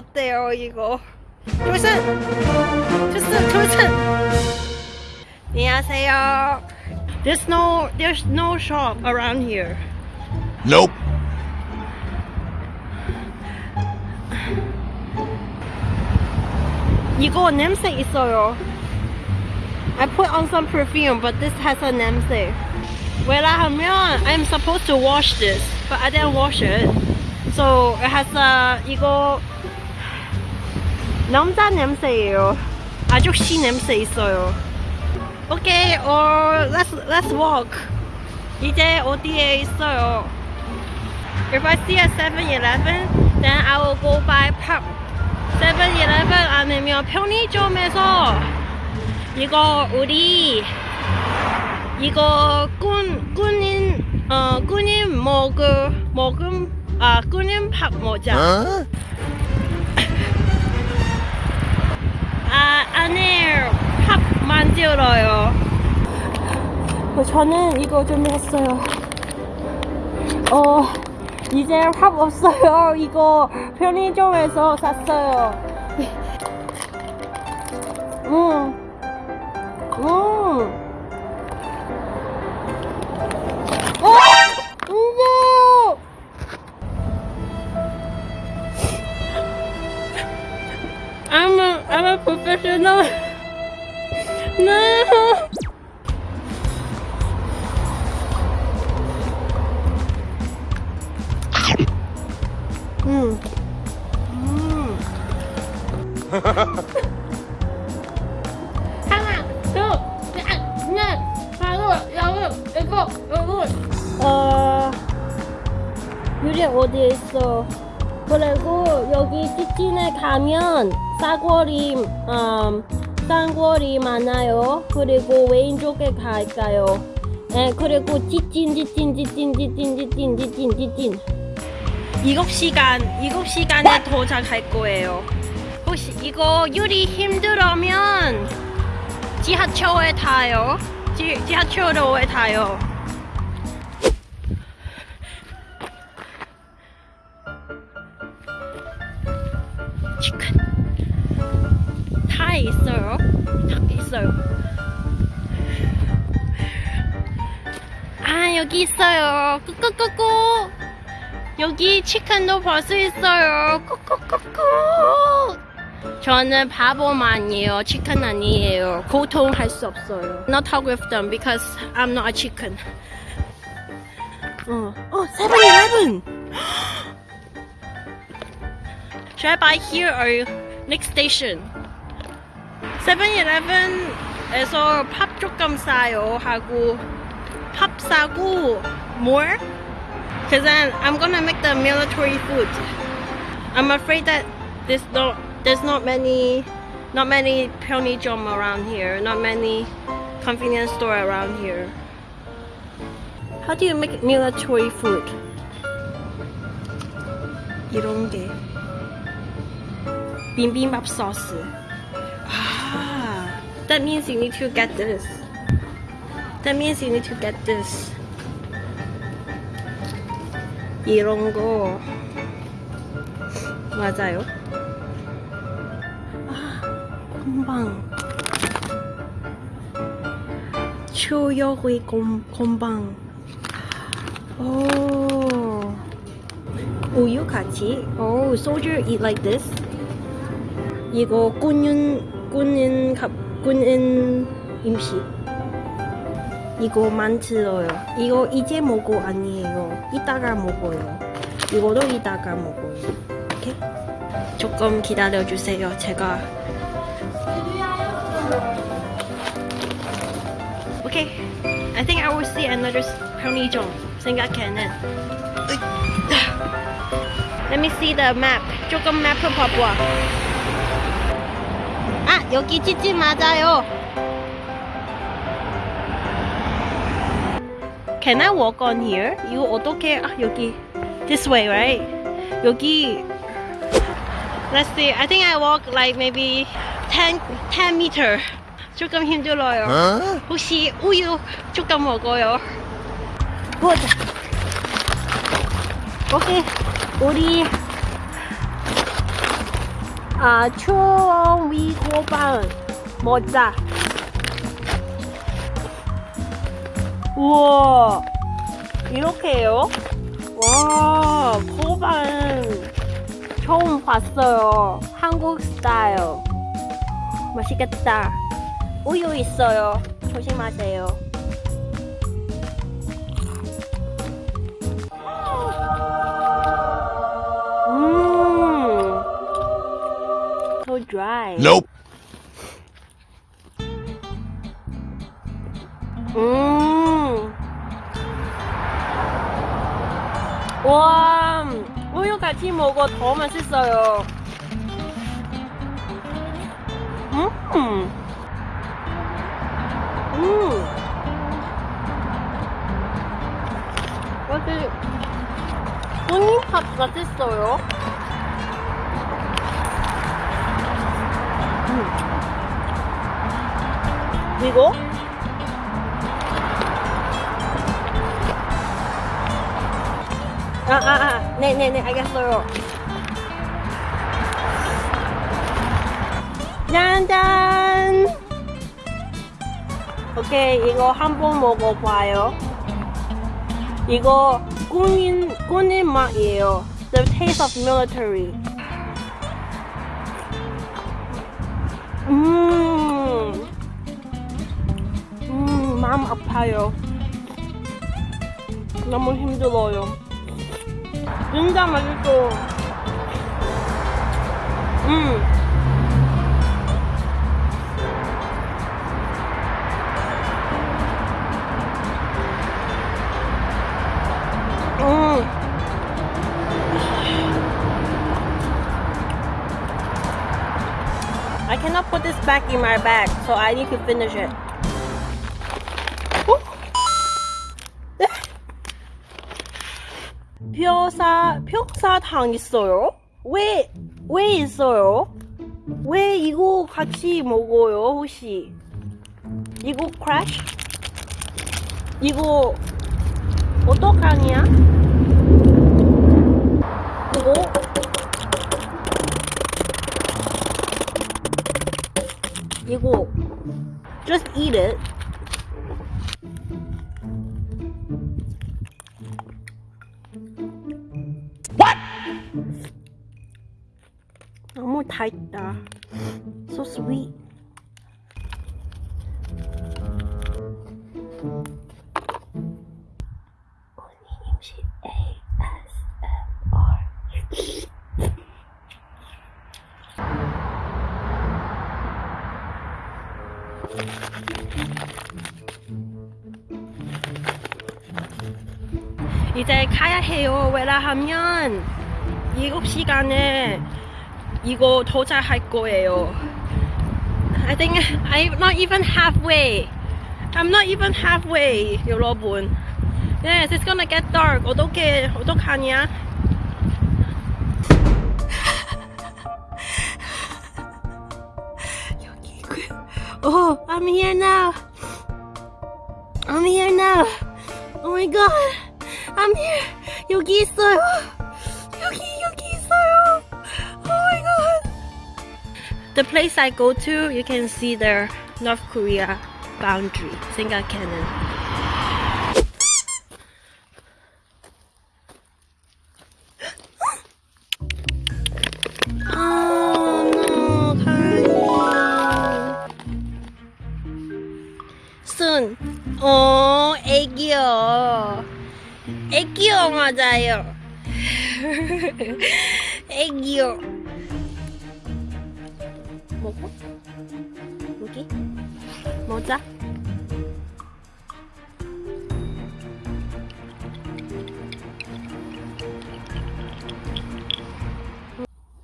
어때요 이거? 조슨! 조슨! 조슨! 안녕하세요. There's no there's no shop around here. Nope. 이거 냄새 있어요. I put on some perfume, but this has a 냄새. 왜냐하면 I'm supposed to wash this, but I didn't wash it. So it has a 이거 남자 냄새예요. 아저씨 냄새 있어요. Okay, or let's let's walk. 이제 어디에 있어요? If I see a 7-Eleven, then I will go buy pop. 7-Eleven 아니면 편의점에서 이거 우리 이거 꾼 꾼인 어 꾼인 먹음 먹음 아 꾼인 밥 먹자. Huh? 아 안에 밥 만들어요. 어, 저는 이거 좀 했어요. 어 이제 밥 없어요. 이거 편의점에서 샀어요. 음, 음. Professional. No. 일곱, 여덟. 어, 유리 어디에 있어? 그리고 여기 찌찐에 가면 싸구리, 음, 쌍구리 많아요. 그리고 왼쪽에 갈까요? 네, 그리고 찌찐, 찌찐, 찌찐, 찌찐, 찌찐, 찌찐, 찌찐. 7시간, 7시간에 도착할 거예요. 혹시 이거 유리 힘들으면 지하철에 타요. 지, 지하철에 타요. 여기 있어요. 꾸꾸꾸꾸. 여기 치킨도 볼수 있어요. 꾸꾸꾸꾸. 저는 바보만이에요. 치킨 아니에요. 고통할 수 없어요. Not talk with them because I'm not a chicken. 어, 어, 7-Eleven. Should I buy here or next station? 7-Eleven에서 팝 조금 싸요 하고 팝 싸고 more? Cause then I'm gonna make the military food. I'm afraid that there's not there's not many not many 편의점 around here. Not many convenience store around here. How do you make military food? 이런 게 bibimbap sauce. Ah, that means you need to get this. That means you need to get this. 이런 거 맞아요? 아, 건방. 초여의 건, 건방. 오. 우유 같이. 오, soldier eat like this. 이거 군인 군인 갑 군인 음식. 이거 만들어요. 이거 이제 먹고 아니에요. 이따가 먹어요. 이거도 이따가 먹어요. 오케이? 조금 기다려 주세요. 제가 오케이. I think I will see another 편의점. 생각해는. 으이. Let me see the map. 조금 맵을 봐봐. 아 여기 찌찌 맞아요. Can I walk on here? 이거 어떻게 아 여기 this way right? 여기 Let's see. I think I walk like maybe 10 10 meter. 조금 힘들어요. Huh? 혹시 우유 조금 먹어요? 보자. 오케이. 우리 아, 초위 호빵 모자. 우와, 이렇게요? 와, 호빵 처음 봤어요. 한국 스타일. 맛있겠다. 우유 있어요. 조심하세요. 음, so dry. Nope. 같이 먹어 더 맛있어요. 음. 음. 여기 honeypot 맛있어요. 음. 이거? 아, 아, 아. 네 네 네, 알겠어요. 짠짠! 오케이, 이거 한번 먹어봐요. 이거 군인, 군인 맛이에요. The taste of military. 음, 음, 마음 아파요. 너무 힘들어요. 진짜 맛있어. 음. 음. I cannot put this back in my bag, so I need to finish it. 벼사 벽사탕 있어요? 왜, 왜 있어요? 왜 이거 같이 먹어요, 혹시? 이거 크래쉬? 이거 어떡하냐? 이거 이거 just eat it. 너무 달다. So sweet. 이제 가야 해요. 왜냐하면 7시간에 이거 도착할 거예요. I think I'm not even halfway. I'm not even halfway, 여러분. Yes, it's gonna get dark. 어떻게 어떡하냐? 여기 있고요. Oh, I'm here now. I'm here now. Oh my god. I'm here. 여기 있어요. The place I go to, you can see the North Korea boundary. 생각해는. Oh no, 가은이. 순. 어, 애기요. 애기요, 맞아요. 애기요. 먹어? 여기? 모자?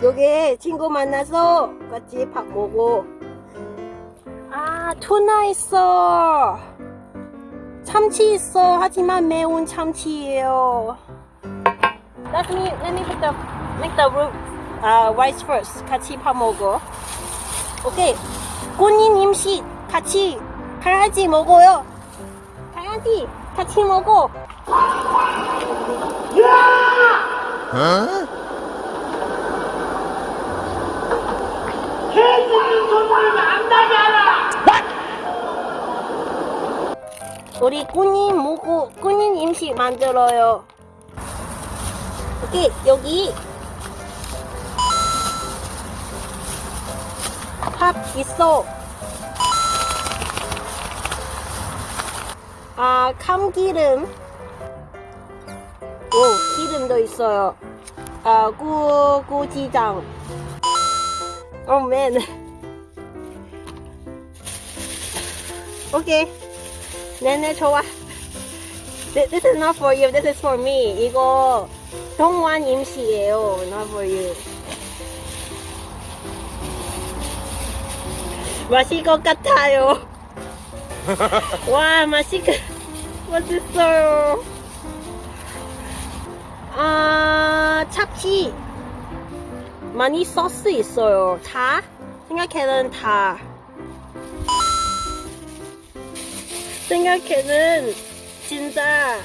여기 친구 만나서 같이 밥 먹고 아 투나 있어. 참치 있어. 하지만 매운 참치예요. Let me let me put the make the root uh, rice first. 같이 밥 먹어 오케이 꽃잎임시 같이 강아지 먹어요 강아지 같이 먹어 어? 우리 꾸님 먹고 꾸님 임시 만들어요. 오케이 여기 밥 있어. 아 참기름. 오 기름도 있어요. 아 구, 고지장. 오 맨. 오케이. 네네 좋아. This, is not for you. This is for me. 이거 동완 임시예요. Not for you. 맛있을 것 같아요. 와 맛있 맛있어요. 아 참치 많이 소스 있어요. 다 생각해는 다. 생각해는 진짜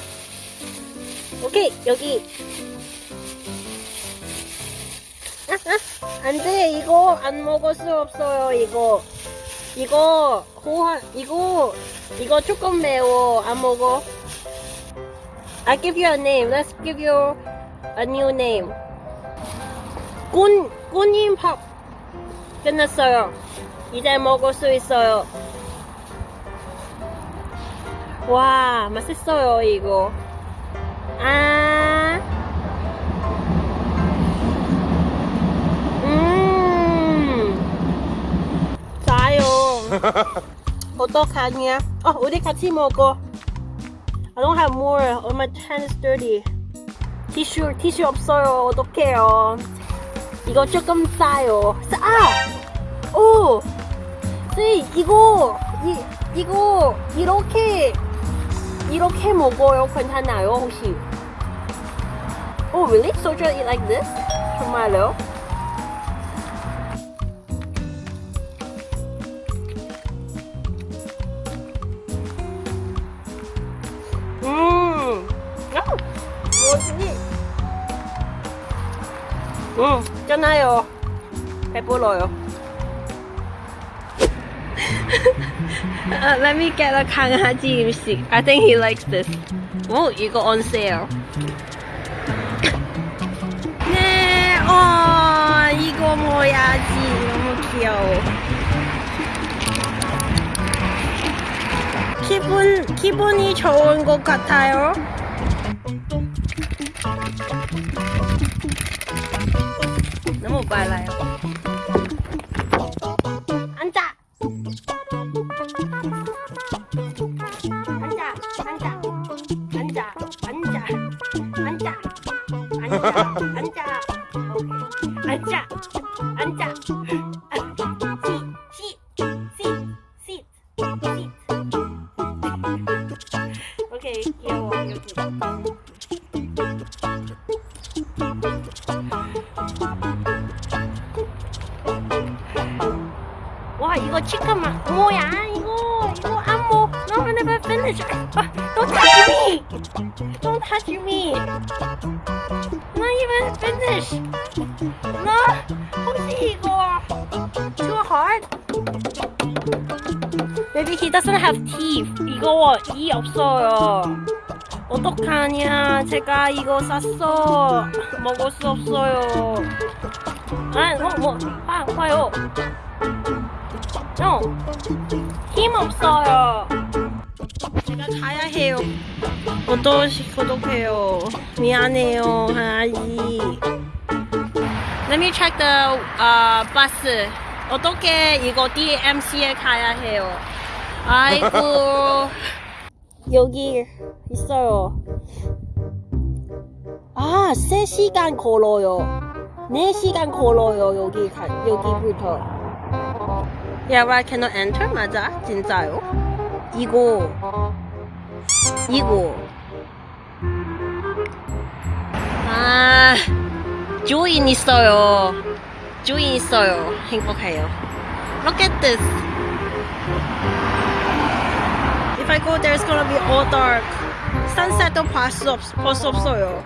오케이 여기 아, 아, 안돼 이거 안 먹을 수 없어요 이거 이거 호환 이거 이거 조금 매워. 안 먹어? I give you a name. Let's give you a new name. 꾼 꾼님 밥 끝났어요. 이제 먹을 수 있어요. 와 맛있어요 이거. 아 음, 짜요. 어떡하냐? 어, 우리 같이 먹어. I don't have more. Oh, my hand is dirty. 티슈, 티슈 없어요. 어떡해요. 이거 조금 싸요. 싸! 오! 네, 이거, 이, 이거, 이렇게, 이렇게 먹어요. 괜찮아요, 혹시? Oh, really? Soju eat like this? 정말요? 음, 있잖아요. 배불러요. uh, let me get a 강아지 음식. I think he likes this. 오, 이거 on sale. 네, 어, 이거 뭐야지. 너무 귀여워. 기분, 기분이 좋은 것 같아요. 와 이거 맛 뭐야 이거 이거 안 먹. No, I never finish. 아, don't touch me. Don't touch me. Not even finish. No, 혹시 이거 too hard? Maybe he doesn't have teeth. 이거 이 없어요. 어떡하냐? 제가 이거 샀어. 먹을 수 없어요. 아, 뭐, 뭐, 아, 봐요. 어, 힘 없어요. 제가 가야 해요. 어떠시, 어떡해요. 미안해요, 강아지. Let me check the uh, bus. 어떻게 이거 DMC에 가야 해요? 아이고. 여기 있어요. 아, 3시간 걸어요. 4시간 걸어요, 여기, 가, 여기부터. Yeah, I cannot enter? 맞아? 진짜요? 이거. 이거. 아, 조인 있어요. 조인 있어요. 행복해요. Look at this. If I go there, it's gonna be all dark. Sunset도 볼수 없, 볼수 없어요.